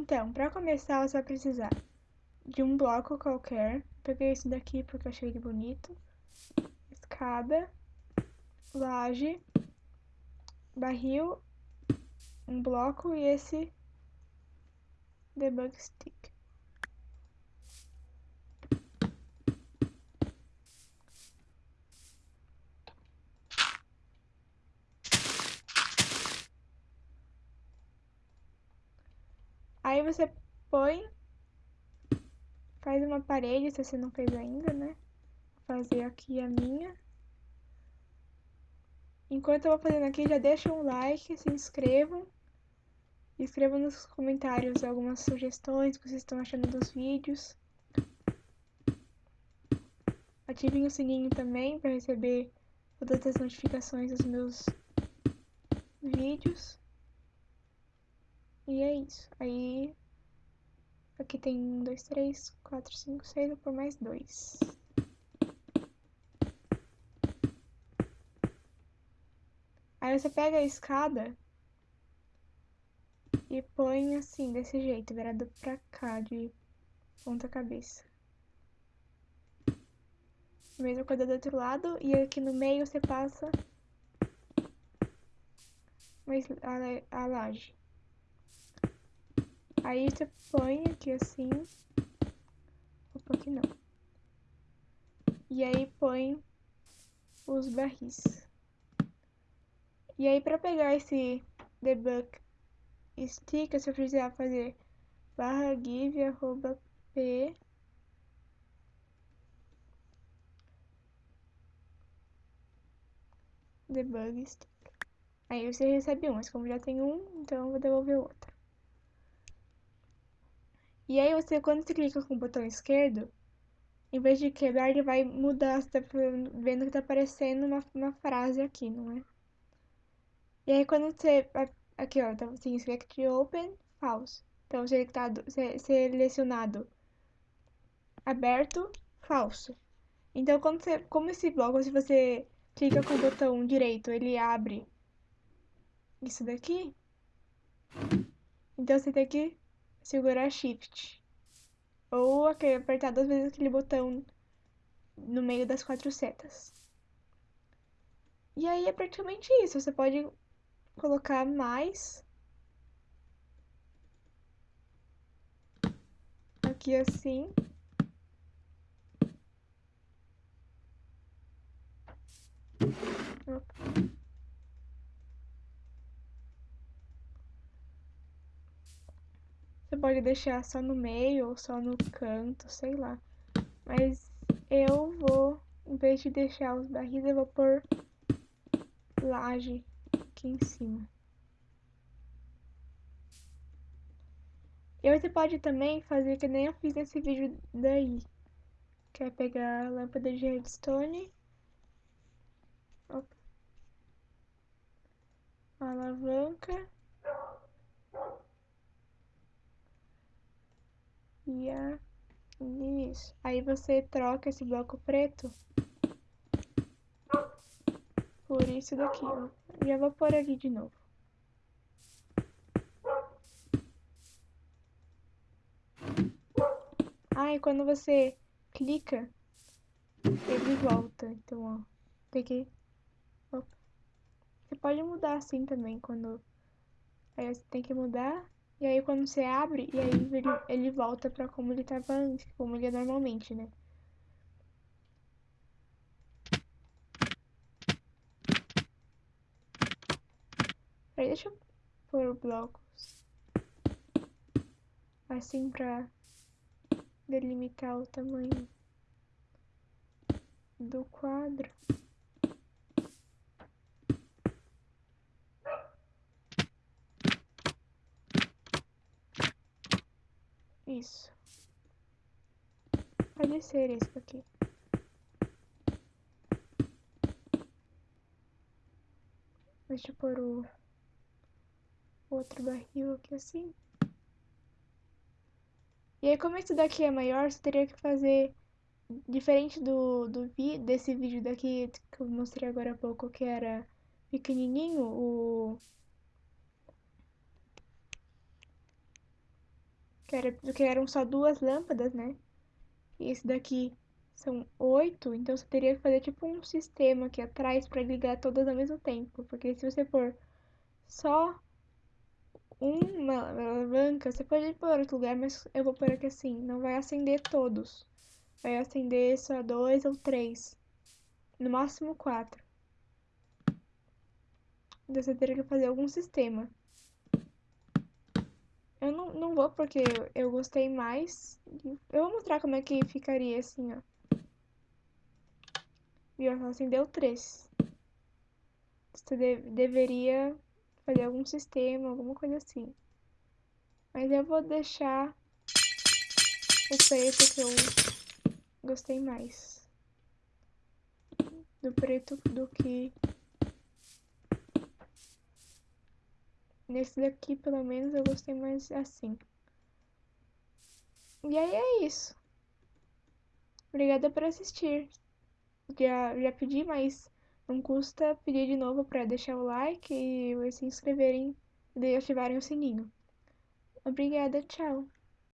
Então, para começar, você vai precisar de um bloco qualquer. Peguei esse daqui porque eu achei ele bonito. Escada, laje, barril, um bloco e esse debug stick. Aí você põe, faz uma parede, se você não fez ainda, né? Vou fazer aqui a minha. Enquanto eu vou fazendo aqui, já deixa um like, se inscrevam. Escrevam nos comentários algumas sugestões que vocês estão achando dos vídeos. Ativem o sininho também para receber todas as notificações dos meus vídeos. E é isso. Aí, aqui tem um, dois, três, quatro, cinco, seis, por mais dois. Aí você pega a escada e põe assim, desse jeito, virado pra cá, de ponta cabeça. Mesma coisa do outro lado, e aqui no meio você passa a, a laje. Aí você põe aqui assim. Opa, aqui não. E aí põe os barris. E aí pra pegar esse debug stick, você precisar fazer barra give arroba p debug stick. Aí você recebe um, mas como já tem um, então eu vou devolver outro. E aí você, quando você clica com o botão esquerdo, em vez de quebrar, ele vai mudar, você tá vendo que tá aparecendo uma, uma frase aqui, não é? E aí quando você, aqui ó, tá assim, select open, false. Então, selectado, selecionado aberto, falso. Então, quando você, como esse bloco, se você clica com o botão direito, ele abre isso daqui. Então, você tem que segurar Shift. Ou apertar duas vezes aquele botão no meio das quatro setas. E aí é praticamente isso. Você pode colocar mais. Aqui assim. Opa. Você pode deixar só no meio ou só no canto, sei lá. Mas eu vou, em vez de deixar os barris, eu vou pôr laje aqui em cima. E você pode também fazer que nem eu fiz nesse vídeo daí. Que é pegar a lâmpada de redstone. Opa. Alavanca. E a... Isso. Aí você troca esse bloco preto por isso daqui, ó. Já vou pôr aqui de novo. Ah, e quando você clica, ele volta. Então, ó, tem que... Opa. Você pode mudar assim também, quando... Aí você tem que mudar e aí quando você abre, e aí ele, ele volta pra como ele tava antes, como ele é normalmente, né? Aí deixa eu pôr blocos assim pra delimitar o tamanho do quadro. Isso. Pode ser esse aqui. Deixa eu pôr o outro barril aqui assim. E aí, como esse daqui é maior, você teria que fazer diferente do, do vi, desse vídeo daqui que eu mostrei agora há pouco, que era pequenininho, o que, era, que eram só duas lâmpadas, né? E esse daqui são oito, então você teria que fazer tipo um sistema aqui atrás para ligar todas ao mesmo tempo. Porque se você for só uma alavanca, você pode pôr outro lugar, mas eu vou pôr aqui assim, não vai acender todos. Vai acender só dois ou três. No máximo quatro. Então você teria que fazer algum sistema. Eu não, não vou porque eu, gostei mais. Eu vou mostrar como é que ficaria assim, ó. Viu? Só acendeu três. Você de, deveria fazer algum sistema, alguma coisa assim. Mas eu vou deixar o preto que eu gostei mais. Do preto do que... Nesse daqui, pelo menos, eu gostei mais assim. E aí é isso. Obrigada por assistir. Já, já pedi, mas não custa pedir de novo para deixar o like e se inscreverem e ativarem o sininho. Obrigada, tchau!